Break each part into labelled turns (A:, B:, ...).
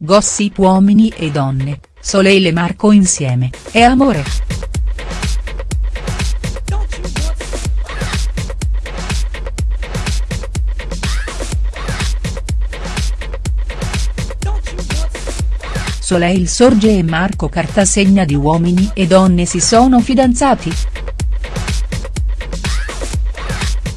A: gossip uomini e donne, Soleil e Marco insieme, è amore?. Soleil Sorge e Marco Cartasegna di Uomini e Donne si sono fidanzati?.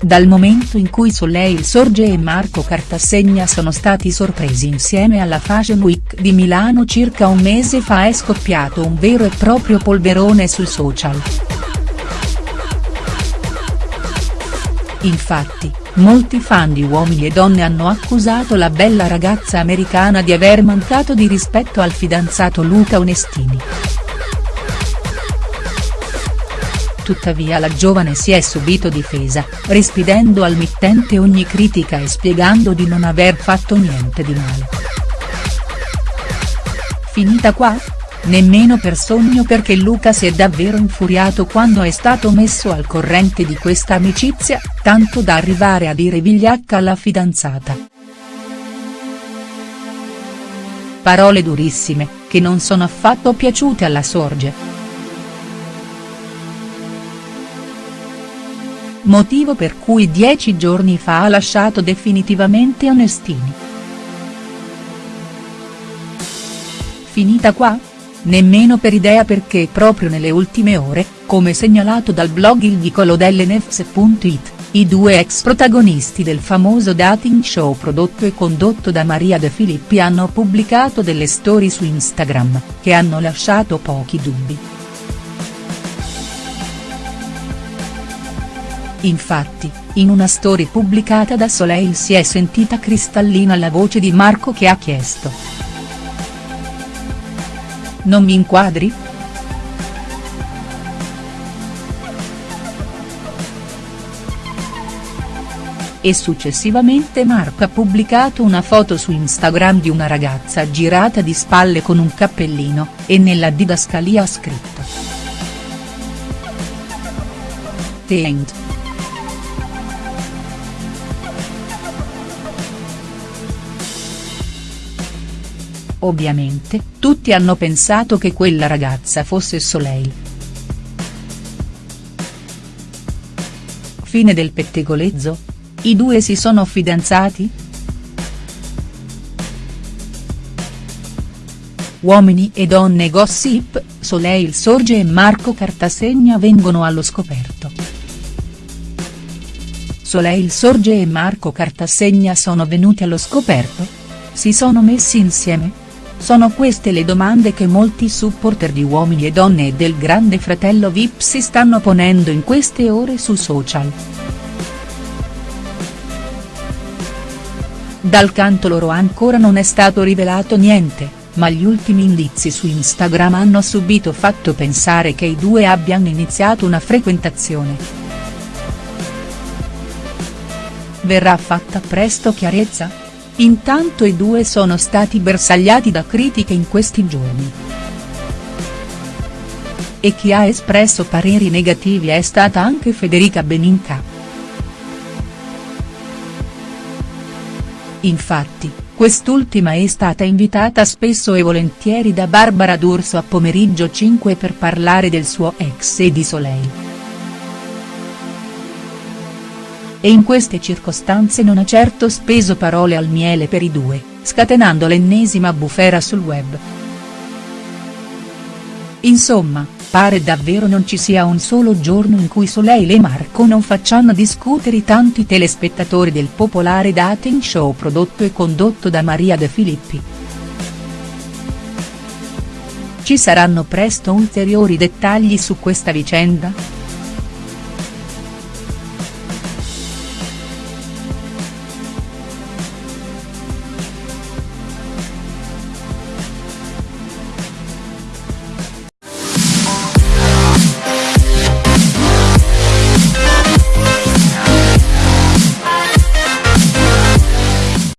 A: Dal momento in cui Soleil Sorge e Marco Cartasegna sono stati sorpresi insieme alla Fashion Week di Milano circa un mese fa è scoppiato un vero e proprio polverone sui social. Infatti, Molti fan di Uomini e Donne hanno accusato la bella ragazza americana di aver mancato di rispetto al fidanzato Luca Onestini. Tuttavia la giovane si è subito difesa, rispedendo al mittente ogni critica e spiegando di non aver fatto niente di male. Finita qua? Nemmeno per sogno perché Luca si è davvero infuriato quando è stato messo al corrente di questa amicizia, tanto da arrivare a dire vigliacca alla fidanzata. Parole durissime, che non sono affatto piaciute alla Sorge. Motivo per cui dieci giorni fa ha lasciato definitivamente Onestini. Finita qua? Nemmeno per idea perché proprio nelle ultime ore, come segnalato dal blog Il Vicolo dell'Enefs.it, i due ex protagonisti del famoso dating show prodotto e condotto da Maria De Filippi hanno pubblicato delle storie su Instagram, che hanno lasciato pochi dubbi. Infatti, in una story pubblicata da Soleil si è sentita cristallina la voce di Marco che ha chiesto. Non mi inquadri?. E successivamente Marco ha pubblicato una foto su Instagram di una ragazza girata di spalle con un cappellino, e nella didascalia ha scritto. The End. Ovviamente, tutti hanno pensato che quella ragazza fosse Soleil. Fine del pettegolezzo? I due si sono fidanzati?. Uomini e donne gossip, Soleil Sorge e Marco Cartasegna vengono allo scoperto. Soleil Sorge e Marco Cartasegna sono venuti allo scoperto? Si sono messi insieme?. Sono queste le domande che molti supporter di Uomini e Donne e del Grande Fratello Vip si stanno ponendo in queste ore su social. Dal canto loro ancora non è stato rivelato niente, ma gli ultimi indizi su Instagram hanno subito fatto pensare che i due abbiano iniziato una frequentazione. Verrà fatta presto chiarezza?. Intanto i due sono stati bersagliati da critiche in questi giorni. E chi ha espresso pareri negativi è stata anche Federica Beninca. Infatti, quest'ultima è stata invitata spesso e volentieri da Barbara D'Urso a pomeriggio 5 per parlare del suo ex e di Soleil. E in queste circostanze non ha certo speso parole al miele per i due, scatenando l'ennesima bufera sul web. Insomma, pare davvero non ci sia un solo giorno in cui Soleil e Marco non facciano discutere i tanti telespettatori del popolare dating show prodotto e condotto da Maria De Filippi. Ci saranno presto ulteriori dettagli su questa vicenda?.